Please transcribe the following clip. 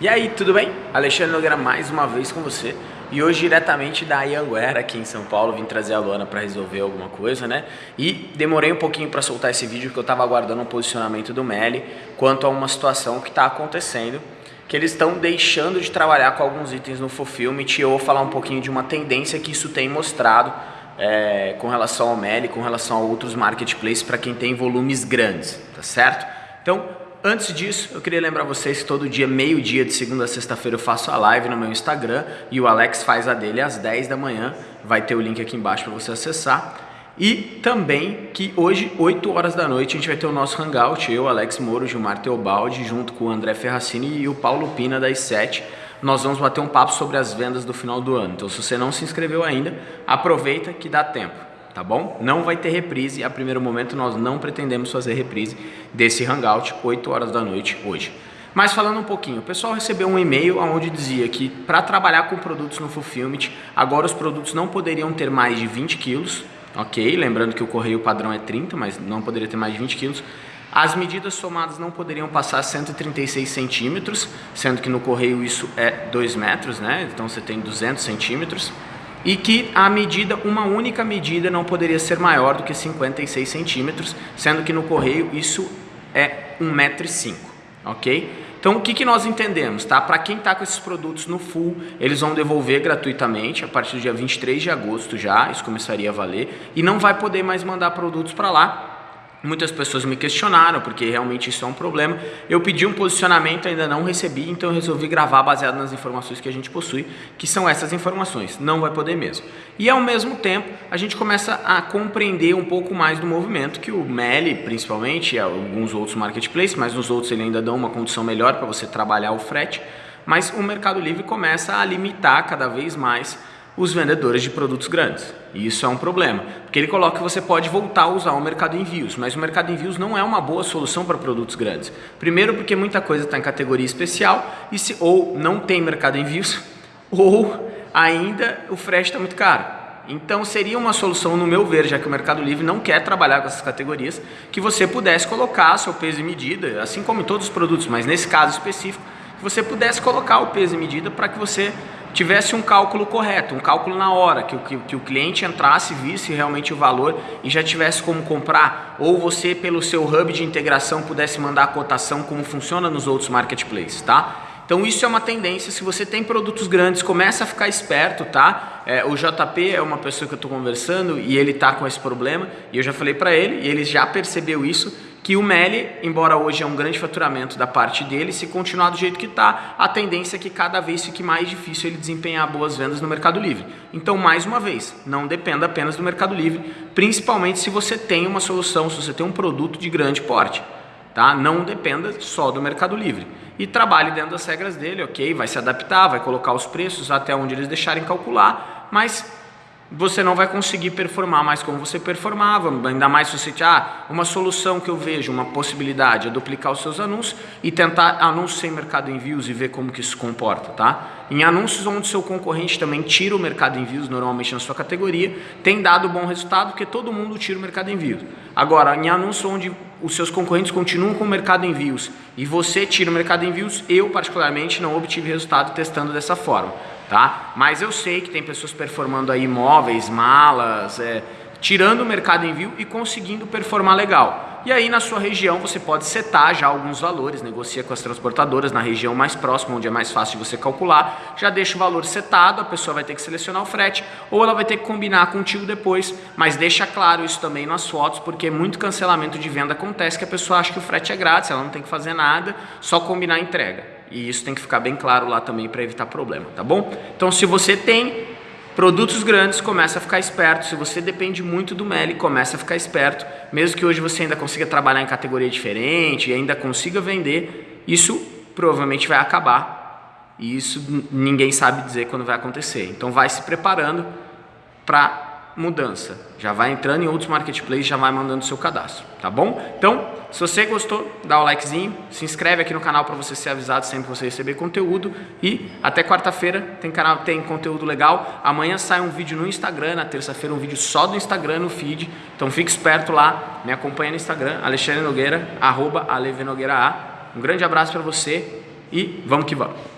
E aí, tudo bem? Alexandre Nogueira mais uma vez com você e hoje diretamente da Ianguera aqui em São Paulo, vim trazer a Luana para resolver alguma coisa, né? E demorei um pouquinho para soltar esse vídeo porque eu estava aguardando um posicionamento do Meli quanto a uma situação que está acontecendo, que eles estão deixando de trabalhar com alguns itens no Fulfillment e eu vou falar um pouquinho de uma tendência que isso tem mostrado é, com relação ao Meli, com relação a outros marketplaces para quem tem volumes grandes, tá certo? Então, Antes disso, eu queria lembrar vocês que todo dia, meio-dia, de segunda a sexta-feira, eu faço a live no meu Instagram e o Alex faz a dele às 10 da manhã. Vai ter o link aqui embaixo para você acessar. E também que hoje, 8 horas da noite, a gente vai ter o nosso hangout, eu, Alex Moro, Gilmar Teobaldi, junto com o André Ferracini e o Paulo Pina das 7. Nós vamos bater um papo sobre as vendas do final do ano. Então, se você não se inscreveu ainda, aproveita que dá tempo tá bom? Não vai ter reprise, a primeiro momento nós não pretendemos fazer reprise desse Hangout, 8 horas da noite hoje. Mas falando um pouquinho, o pessoal recebeu um e-mail onde dizia que para trabalhar com produtos no Fulfillment, agora os produtos não poderiam ter mais de 20 quilos, ok? Lembrando que o correio padrão é 30, mas não poderia ter mais de 20 quilos. As medidas somadas não poderiam passar 136 centímetros, sendo que no correio isso é 2 metros, né? Então você tem 200 centímetros e que a medida, uma única medida não poderia ser maior do que 56 centímetros, sendo que no correio isso é 1,5m, ok? Então o que, que nós entendemos, tá? Para quem está com esses produtos no full, eles vão devolver gratuitamente a partir do dia 23 de agosto já, isso começaria a valer, e não vai poder mais mandar produtos para lá, Muitas pessoas me questionaram, porque realmente isso é um problema. Eu pedi um posicionamento, ainda não recebi, então resolvi gravar baseado nas informações que a gente possui, que são essas informações. Não vai poder mesmo. E ao mesmo tempo, a gente começa a compreender um pouco mais do movimento, que o Meli, principalmente, e alguns outros marketplaces, mas nos outros ele ainda dá uma condição melhor para você trabalhar o frete, mas o Mercado Livre começa a limitar cada vez mais os vendedores de produtos grandes. E isso é um problema, porque ele coloca que você pode voltar a usar o mercado envios, mas o mercado envios não é uma boa solução para produtos grandes. Primeiro porque muita coisa está em categoria especial e se ou não tem mercado envios ou ainda o frete está muito caro. Então seria uma solução, no meu ver, já que o Mercado Livre não quer trabalhar com essas categorias, que você pudesse colocar seu peso e medida, assim como em todos os produtos, mas nesse caso específico, que você pudesse colocar o peso e medida para que você tivesse um cálculo correto, um cálculo na hora, que, que, que o cliente entrasse, visse realmente o valor e já tivesse como comprar, ou você pelo seu hub de integração pudesse mandar a cotação como funciona nos outros marketplaces, tá? Então isso é uma tendência, se você tem produtos grandes, começa a ficar esperto, tá? É, o JP é uma pessoa que eu estou conversando e ele está com esse problema, e eu já falei para ele, e ele já percebeu isso, que o Meli, embora hoje é um grande faturamento da parte dele, se continuar do jeito que está, a tendência é que cada vez fique mais difícil ele desempenhar boas vendas no Mercado Livre. Então, mais uma vez, não dependa apenas do Mercado Livre, principalmente se você tem uma solução, se você tem um produto de grande porte. Tá? Não dependa só do Mercado Livre. E trabalhe dentro das regras dele, ok? Vai se adaptar, vai colocar os preços até onde eles deixarem calcular, mas você não vai conseguir performar mais como você performava, ainda mais se você ah, uma solução que eu vejo, uma possibilidade é duplicar os seus anúncios e tentar anúncios sem mercado envios e ver como que isso comporta, tá? Em anúncios onde seu concorrente também tira o mercado envios normalmente na sua categoria, tem dado bom resultado porque todo mundo tira o mercado envios. Agora, em anúncios onde os seus concorrentes continuam com o mercado envios e você tira o mercado envios, eu particularmente não obtive resultado testando dessa forma tá? Mas eu sei que tem pessoas performando aí móveis, malas, é, tirando o mercado envio e conseguindo performar legal. E aí na sua região você pode setar já alguns valores, negocia com as transportadoras na região mais próxima, onde é mais fácil de você calcular, já deixa o valor setado, a pessoa vai ter que selecionar o frete, ou ela vai ter que combinar contigo depois, mas deixa claro isso também nas fotos, porque muito cancelamento de venda acontece que a pessoa acha que o frete é grátis, ela não tem que fazer nada, só combinar a entrega. E isso tem que ficar bem claro lá também para evitar problema, tá bom? Então se você tem produtos grandes, começa a ficar esperto. Se você depende muito do Meli, começa a ficar esperto. Mesmo que hoje você ainda consiga trabalhar em categoria diferente e ainda consiga vender, isso provavelmente vai acabar. E isso ninguém sabe dizer quando vai acontecer. Então vai se preparando para mudança. Já vai entrando em outros marketplaces, já vai mandando seu cadastro, tá bom? Então, se você gostou, dá o likezinho, se inscreve aqui no canal para você ser avisado sempre que você receber conteúdo e até quarta-feira tem canal tem conteúdo legal. Amanhã sai um vídeo no Instagram, na terça-feira um vídeo só do Instagram no feed. Então fique esperto lá, me acompanha no Instagram, Alexandre Nogueira, arroba Nogueira A. Um grande abraço para você e vamos que vamos.